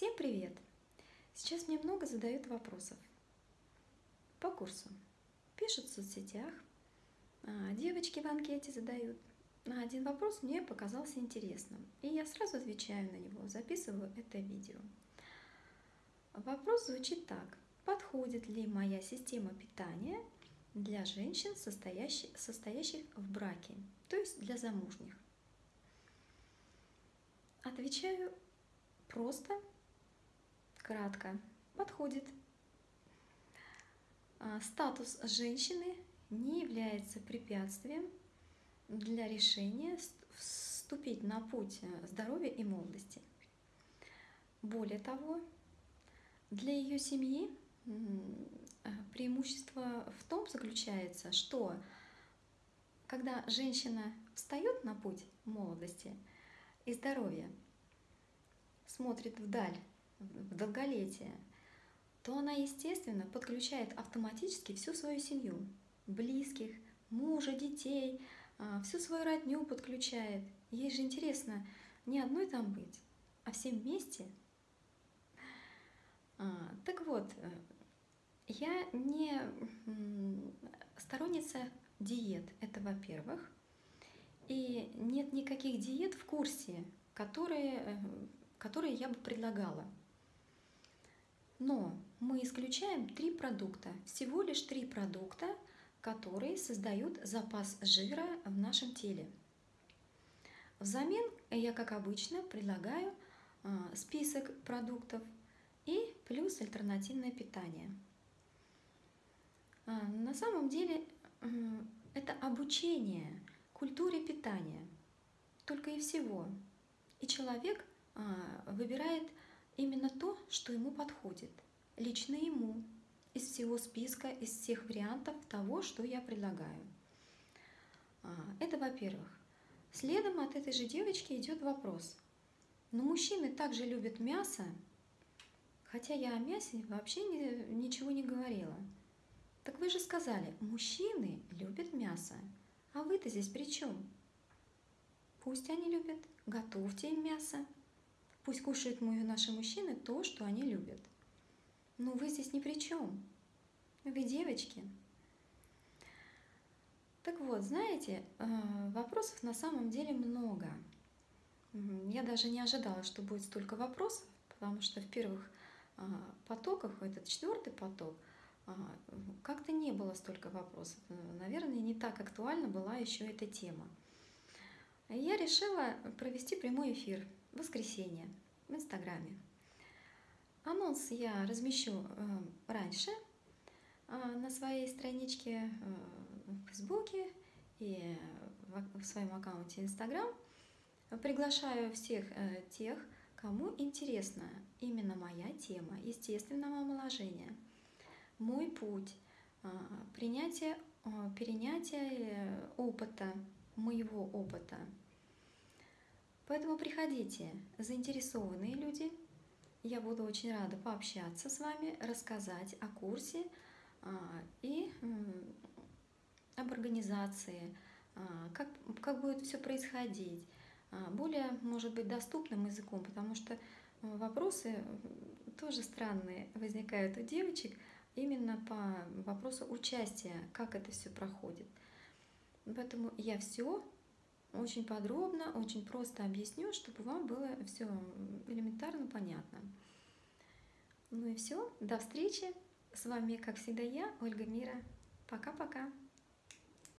Всем привет! Сейчас мне много задают вопросов по курсу. Пишут в соцсетях, а, девочки в анкете задают. На один вопрос мне показался интересным, и я сразу отвечаю на него, записываю это видео. Вопрос звучит так. Подходит ли моя система питания для женщин, состоящих, состоящих в браке, то есть для замужних? Отвечаю просто кратко, подходит. А, статус женщины не является препятствием для решения вступить на путь э, здоровья и молодости. Более того, для ее семьи э, преимущество в том заключается, что когда женщина встает на путь молодости и здоровья, смотрит вдаль в долголетие, то она, естественно, подключает автоматически всю свою семью, близких, мужа, детей, а, всю свою родню подключает. Ей же интересно не одной там быть, а всем вместе. А, так вот, э, я не сторонница диет, это во-первых. И нет никаких диет в курсе, которые, э, которые я бы предлагала. Но мы исключаем три продукта, всего лишь три продукта, которые создают запас жира в нашем теле. Взамен я, как обычно, предлагаю а, список продуктов и плюс альтернативное питание. А, на самом деле это обучение культуре питания, только и всего. И человек а, выбирает именно то, что ему подходит, лично ему, из всего списка, из всех вариантов того, что я предлагаю. А, это во-первых. Следом от этой же девочки идет вопрос. Но мужчины также любят мясо, хотя я о мясе вообще не, ничего не говорила. Так вы же сказали, мужчины любят мясо, а вы-то здесь при чем? Пусть они любят, готовьте им мясо, Пусть кушают мы, наши мужчины то, что они любят. Но вы здесь ни при чем. Вы девочки. Так вот, знаете, э, вопросов на самом деле много. Я даже не ожидала, что будет столько вопросов, потому что в первых а, потоках, этот четвертый поток, а, как-то не было столько вопросов. Наверное, не так актуальна была еще эта тема. Я решила провести прямой эфир воскресенье в Инстаграме. Анонс я размещу э, раньше э, на своей страничке э, в Фейсбуке и в своем аккаунте Инстаграм. Приглашаю всех тех, кому интересна именно моя тема естественного омоложения, мой путь, принятие, перенятие опыта, моего опыта – Поэтому приходите, заинтересованные люди. Я буду очень рада пообщаться с вами, рассказать о курсе а, и об организации, а, как, как будет все происходить, а, более, может быть, доступным языком, потому что вопросы тоже странные возникают у девочек именно по вопросу участия, как это все проходит. Поэтому я все очень подробно, очень просто объясню, чтобы вам было все элементарно понятно. Ну и все, до встречи. С вами, как всегда, я, Ольга Мира. Пока-пока.